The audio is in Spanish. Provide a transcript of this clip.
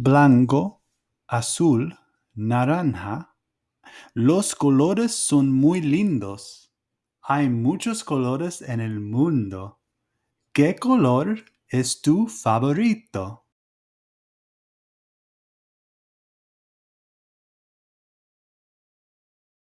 blanco, azul, naranja. Los colores son muy lindos. Hay muchos colores en el mundo. ¿Qué color es tu favorito?